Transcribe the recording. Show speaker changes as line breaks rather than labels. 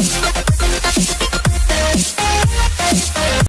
Bye.